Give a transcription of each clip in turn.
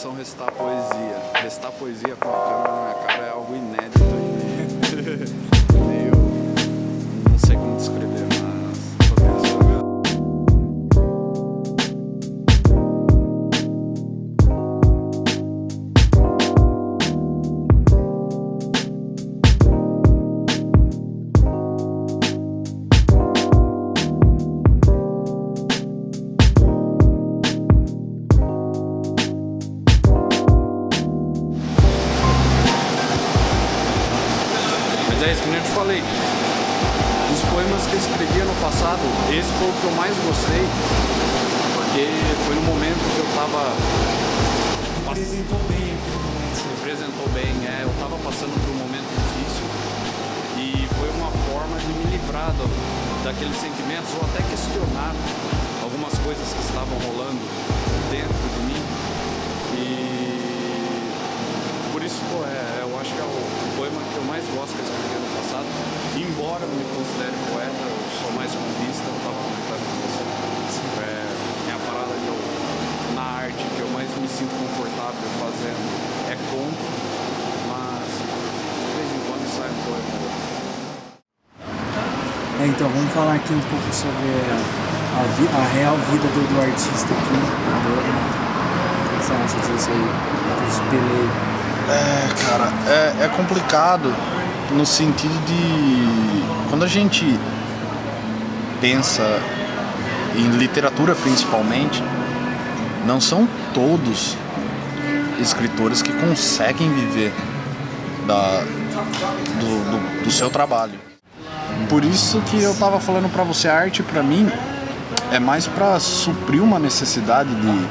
canção Restar Poesia. Restar poesia com a câmera na minha cara é algo inédito 10, que nem eu te falei. Os poemas que eu escrevia no passado, esse foi o que eu mais gostei, porque foi no momento que eu estava Representou bem. Representou bem, é. Eu estava passando por um momento difícil e foi uma forma de me livrar do, daqueles sentimentos ou até questionar algumas coisas que estavam rolando dentro de mim. E por isso, pô, é, poema que eu mais gosto que eu escrevi ano passado. Embora eu me considere poeta, eu sou mais contista, eu tava comentando com você. É, minha parada que eu, na arte que eu mais me sinto confortável fazendo é conto, mas de vez em quando sai um poema. É, então vamos falar aqui um pouco sobre a, a real vida do, do artista aqui. do- O que você acha disso aí? Dos peleiros. É, cara, é, é complicado no sentido de quando a gente pensa em literatura principalmente, não são todos escritores que conseguem viver da, do, do, do seu trabalho. Por isso que eu tava falando pra você, a arte pra mim é mais pra suprir uma necessidade de,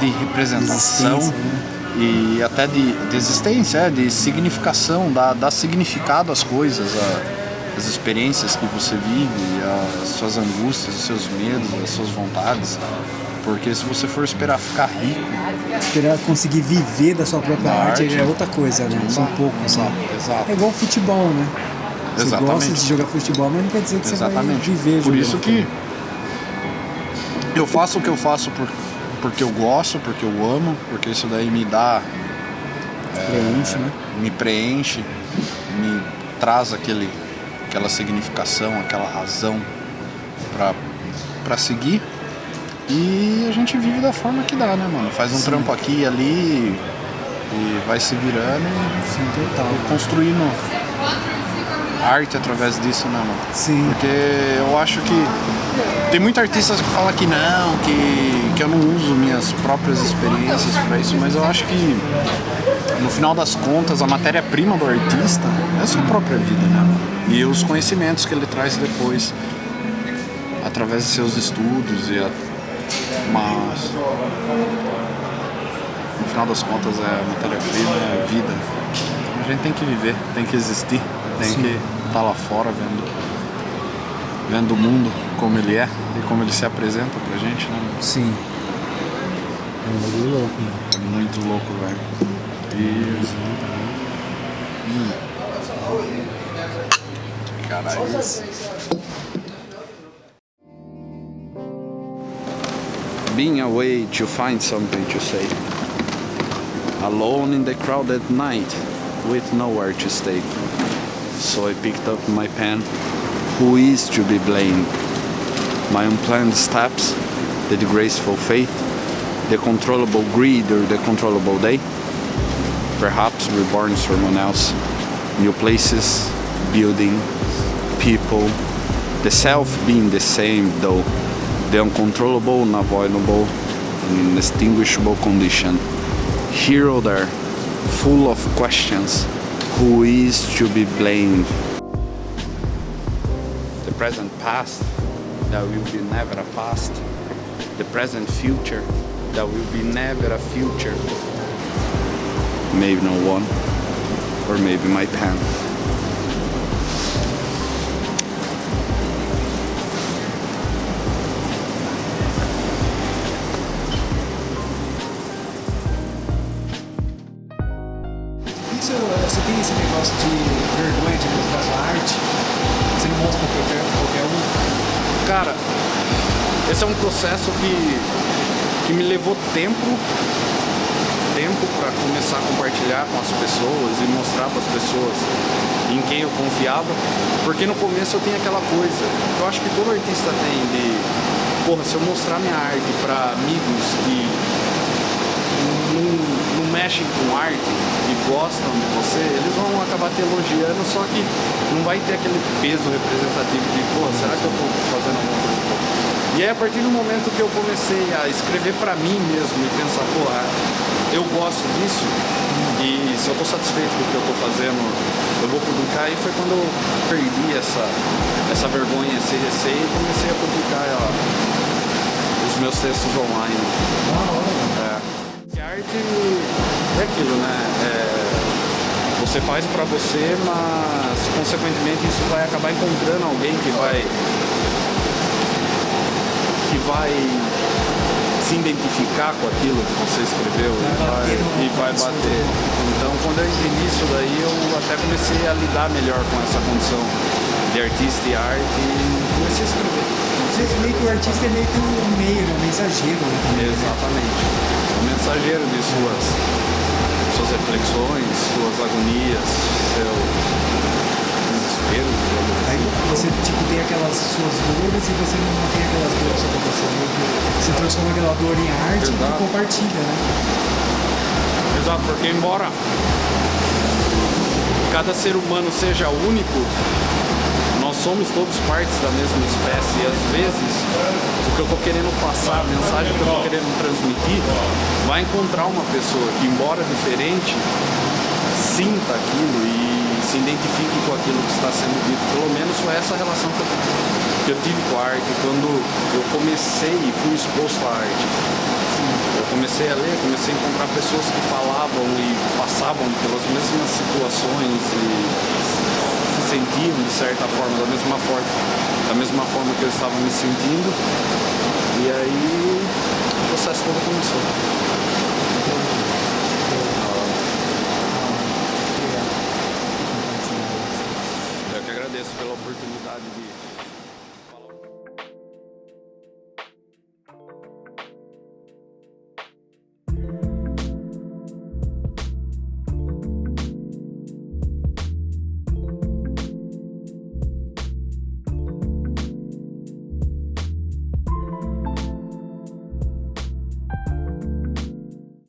de representação Existência, né? E até de, de existência, é, de significação, dar, dar significado às coisas, a- às experiências que você vive, às suas angústias, os seus medos, as suas vontades. Porque se você for esperar ficar rico, Esperar conseguir viver da sua própria arte, arte. é outra coisa, né? São poucos, né? exato. É igual futebol, né? Você Exatamente. gosta de jogar futebol, mas não quer dizer que você vai Exatamente. viver Por isso que eu faço o que eu faço por, porque eu gosto, porque eu amo, porque isso daí me dá, Preenche, né? me preenche, me traz aquele, aquela significação, aquela razão pra, pra seguir. E a gente vive da forma que dá, né, mano? Faz um trampo aqui e ali e vai se virando e Sim, total. construindo arte através disso, né, mano? Sim. Porque eu acho que tem muitos artistas que falam que não, que, que eu não uso minhas próprias experiências para isso, mas eu acho que no final das contas a matéria-prima do artista é a sua própria vida, né? E os conhecimentos que ele traz depois através de seus estudos e a, mas no final das contas é a matéria-prima, é a vida. A gente tem que viver, tem que existir, tem que estar lá fora vendo, vendo o mundo como ele é e como ele se apresenta pra gente, né? Sim. É um bagulho louco, né? É muito louco, velho. E. Hum. Caralho. being away to find something to say. Alone in the crowded night with nowhere to stay. So I picked up my pen. Who is to be blamed? My unplanned steps, the disgraceful fate, the controllable greed or the controllable day? Perhaps reborn someone else. New places, building, people, the self being the same though the uncontrollable, unavoidable, and inextinguishable condition. Here or there, full of questions, who is to be blamed? Present past, that will be never a past. The present future, that will be never a future. Maybe no one, or maybe my pen. Isso, você tem esse negócio de vergonha de mostrar sua arte? Você não mostra pra qualquer, qualquer um? Cara, esse é um processo que que me levou tempo tempo para começar a compartilhar com as pessoas e mostrar para as pessoas em quem eu confiava, porque no começo eu tinha aquela coisa, que eu acho que todo artista tem de, porra, se eu mostrar minha arte para amigos que mexem com arte e gostam de você, eles vão acabar te elogiando, só que não vai ter aquele peso representativo de, porra, será que eu tô fazendo alguma coisa? E aí a partir do momento que eu comecei a escrever para mim mesmo e pensar, porra, eu gosto disso e se eu estou satisfeito com o que eu estou fazendo, eu vou publicar. E foi quando eu perdi essa, essa vergonha, esse receio e comecei a publicar ó, os meus textos online. É. Arte é aquilo, né? É, você faz para você, mas consequentemente isso vai acabar encontrando alguém que vai que vai se identificar com aquilo que você escreveu vai e, vai, e vai bater. Então, quando eu entendi isso daí, eu até comecei a lidar melhor com essa condição de artista e arte e comecei a escrever. Você meio que o artista é meio que um meio, né? um mensageiro. Né? Exatamente. Um mensageiro de suas, suas reflexões, suas agonias, seus desespero. Aí você tipo, tem aquelas suas dores e você não tem aquelas dores só você. Você transforma aquela dor em arte Exato. e compartilha, né? Exato, porque embora cada ser humano seja único, somos todos partes da mesma espécie e às vezes o que eu estou querendo passar, a mensagem que eu estou querendo transmitir, vai encontrar uma pessoa que, embora diferente, sinta aquilo e se identifique com aquilo que está sendo dito. Pelo menos foi essa relação que eu, que eu tive com a arte quando eu comecei e fui exposto à arte. Eu comecei a ler, comecei a encontrar pessoas que falavam e passavam pelas mesmas situações e de certa forma, da mesma forma, da mesma forma que eu estava me sentindo. E aí o processo todo começou.